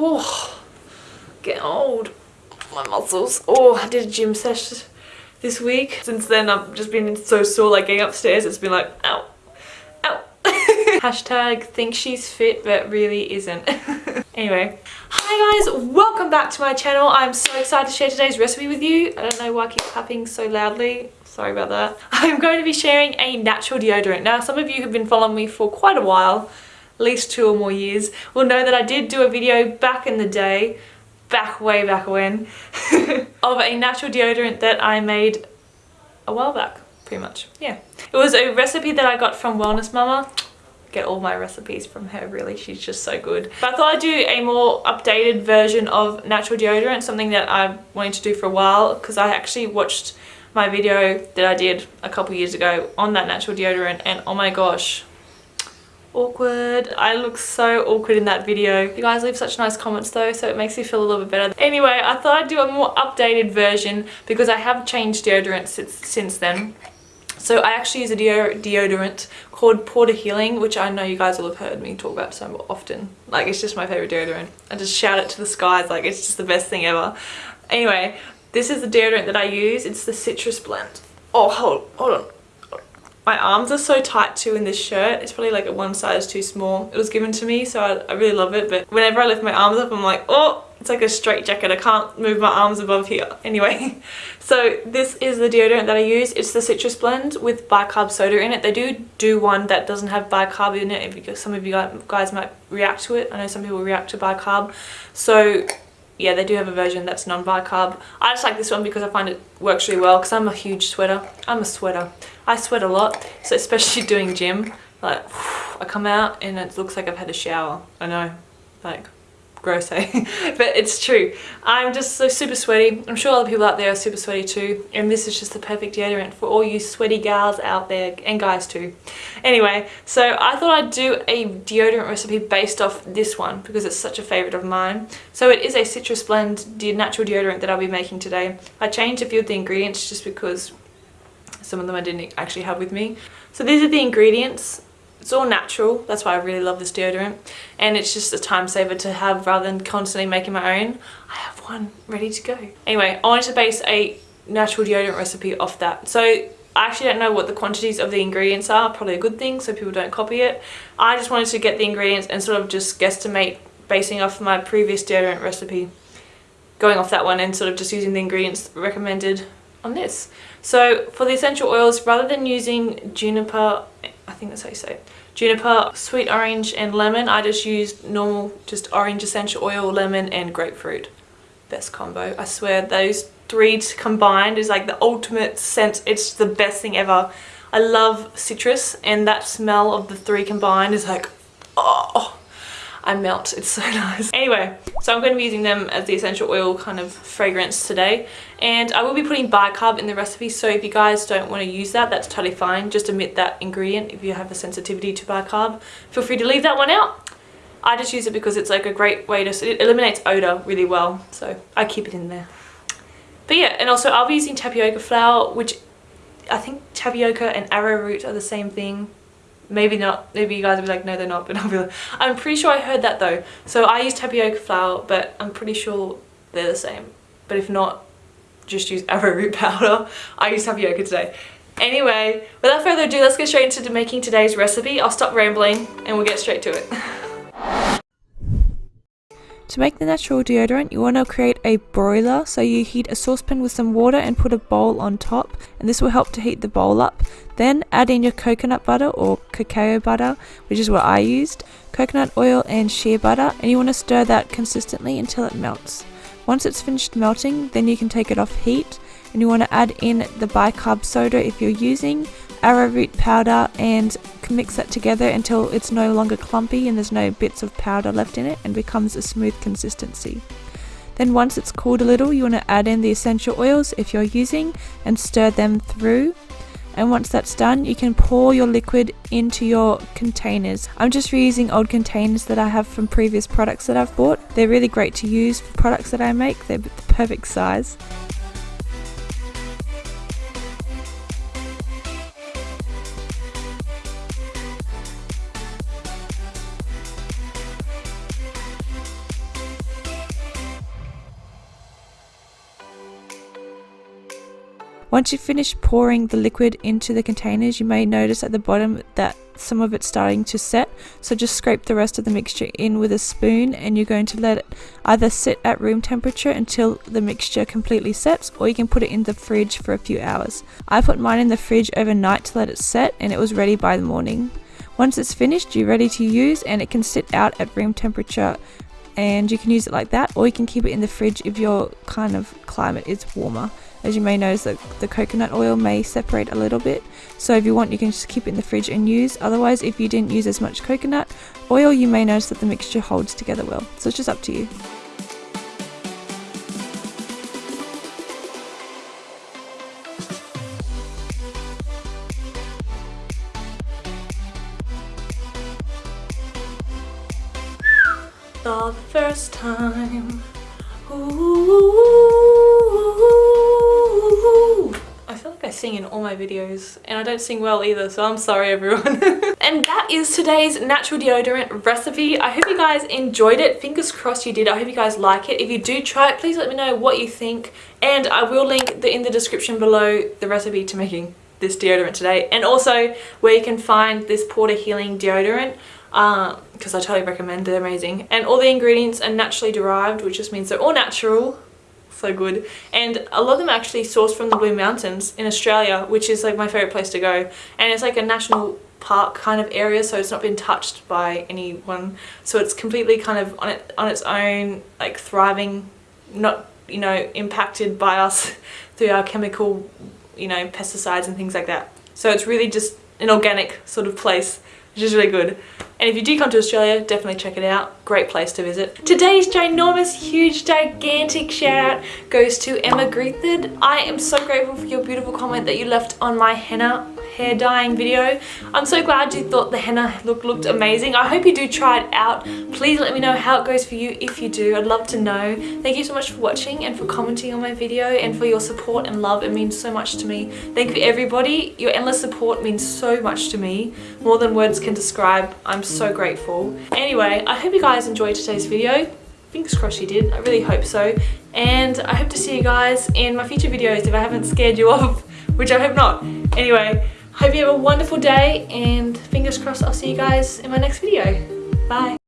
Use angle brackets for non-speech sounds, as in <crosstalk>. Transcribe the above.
Oh, getting old. My muscles. Oh, I did a gym session this week. Since then, I've just been so sore, like getting upstairs, it's been like, ow, ow. <laughs> Hashtag think she's fit, but really isn't. <laughs> anyway, hi guys, welcome back to my channel. I'm so excited to share today's recipe with you. I don't know why I keep clapping so loudly. Sorry about that. <laughs> I'm going to be sharing a natural deodorant. Now, some of you have been following me for quite a while, least two or more years, will know that I did do a video back in the day back way back when <laughs> of a natural deodorant that I made a while back pretty much. Yeah. It was a recipe that I got from Wellness Mama. Get all my recipes from her really. She's just so good. But I thought I'd do a more updated version of natural deodorant something that I wanted to do for a while because I actually watched my video that I did a couple years ago on that natural deodorant and oh my gosh awkward. I look so awkward in that video. You guys leave such nice comments though, so it makes me feel a little bit better. Anyway, I thought I'd do a more updated version because I have changed deodorant since, since then. So I actually use a deo deodorant called Porter Healing, which I know you guys will have heard me talk about so often. Like, it's just my favorite deodorant. I just shout it to the skies, like, it's just the best thing ever. Anyway, this is the deodorant that I use. It's the Citrus Blend. Oh, hold, hold on. My arms are so tight too in this shirt. It's probably like a one size too small. It was given to me so I, I really love it but whenever I lift my arms up I'm like oh it's like a straight jacket. I can't move my arms above here. <laughs> Anyway, so this is the deodorant that I use. It's the Citrus Blend with bicarb soda in it. They do do one that doesn't have bicarb in it because some of you guys might react to it. I know some people react to bicarb. So yeah, they do have a version that's non-bicarb. I just like this one because I find it works really well because I'm a huge sweater. I'm a sweater. I sweat a lot, so especially doing gym, like I come out and it looks like I've had a shower. I know, like gross <laughs> eh? But it's true. I'm just so super sweaty. I'm sure other people out there are super sweaty too. And this is just the perfect deodorant for all you sweaty gals out there and guys too. Anyway so i thought i'd do a deodorant recipe based off this one because it's such a favorite of mine. So it is a citrus blend natural deodorant that i'll be making today. I changed a few of the ingredients just because some of them i didn't actually have with me so these are the ingredients it's all natural, that's why I really love this deodorant. And it's just a time saver to have rather than constantly making my own. I have one ready to go. Anyway, I wanted to base a natural deodorant recipe off that. So I actually don't know what the quantities of the ingredients are, probably a good thing so people don't copy it. I just wanted to get the ingredients and sort of just guesstimate basing off my previous deodorant recipe going off that one and sort of just using the ingredients recommended on this. So for the essential oils, rather than using juniper, I think that's how you say it, juniper, sweet orange and lemon. I just used normal, just orange essential oil, lemon and grapefruit. Best combo. I swear those three combined is like the ultimate scent. It's the best thing ever. I love citrus and that smell of the three combined is like, oh, I melt. It's so <laughs> nice. Anyway, so I'm going to be using them as the essential oil kind of fragrance today. And I will be putting bicarb in the recipe. So if you guys don't want to use that, that's totally fine. Just omit that ingredient if you have a sensitivity to bicarb. Feel free to leave that one out. I just use it because it's like a great way to, it eliminates odor really well. So I keep it in there. But yeah, and also I'll be using tapioca flour, which I think tapioca and arrowroot are the same thing maybe not maybe you guys will be like no they're not <laughs> but I'll be like I'm pretty sure I heard that though. So I use tapioca flour but I'm pretty sure they're the same. But if not just use <laughs> arrowroot powder. I use tapioca today. Anyway without further ado let's get straight into making today's recipe. I'll stop rambling and we'll get straight to it <laughs> To make the natural deodorant, you want to create a broiler, so you heat a saucepan with some water and put a bowl on top, and this will help to heat the bowl up. Then add in your coconut butter or cacao butter, which is what I used, coconut oil and shea butter, and you want to stir that consistently until it melts. Once it's finished melting, then you can take it off heat, and you want to add in the bicarb soda if you're using, arrowroot powder and mix that together until it's no longer clumpy and there's no bits of powder left in it and becomes a smooth consistency. Then once it's cooled a little you want to add in the essential oils if you're using and stir them through and once that's done you can pour your liquid into your containers. I'm just reusing old containers that I have from previous products that I've bought. They're really great to use for products that I make, they're the perfect size. Once you finish pouring the liquid into the containers, you may notice at the bottom that some of it's starting to set. So just scrape the rest of the mixture in with a spoon and you're going to let it either sit at room temperature until the mixture completely sets or you can put it in the fridge for a few hours. I put mine in the fridge overnight to let it set and it was ready by the morning. Once it's finished, you're ready to use and it can sit out at room temperature and you can use it like that or you can keep it in the fridge if your kind of climate is warmer. As you may notice that the coconut oil may separate a little bit so if you want you can just keep it in the fridge and use otherwise if you didn't use as much coconut oil you may notice that the mixture holds together well so it's just up to you. The first time. Ooh. I feel like I sing in all my videos and I don't sing well either so I'm sorry everyone. <laughs> and that is today's natural deodorant recipe. I hope you guys enjoyed it. Fingers crossed you did. I hope you guys like it. If you do try it please let me know what you think and I will link the, in the description below the recipe to making this deodorant today and also where you can find this Porter Healing deodorant because uh, I totally recommend they're amazing. And all the ingredients are naturally derived which just means they're all natural so good. And a lot of them are actually sourced from the Blue Mountains in Australia which is like my favorite place to go. And it's like a national park kind of area so it's not been touched by anyone. So it's completely kind of on it on its own like thriving not you know impacted by us <laughs> through our chemical you know pesticides and things like that. So it's really just an organic sort of place which is really good and if you do come to Australia, definitely check it out. Great place to visit. Today's ginormous, huge, gigantic shout out goes to Emma Grethard. I am so grateful for your beautiful comment that you left on my henna hair dyeing video. I'm so glad you thought the henna look looked amazing. I hope you do try it out. Please let me know how it goes for you if you do. I'd love to know. Thank you so much for watching and for commenting on my video and for your support and love. It means so much to me. Thank you everybody. Your endless support means so much to me. More than words can describe. I'm so grateful. Anyway, I hope you guys enjoyed today's video fingers crossed you did i really hope so and i hope to see you guys in my future videos if i haven't scared you <laughs> off which i hope not anyway Hope you have a wonderful day and fingers crossed I'll see you guys in my next video. Bye.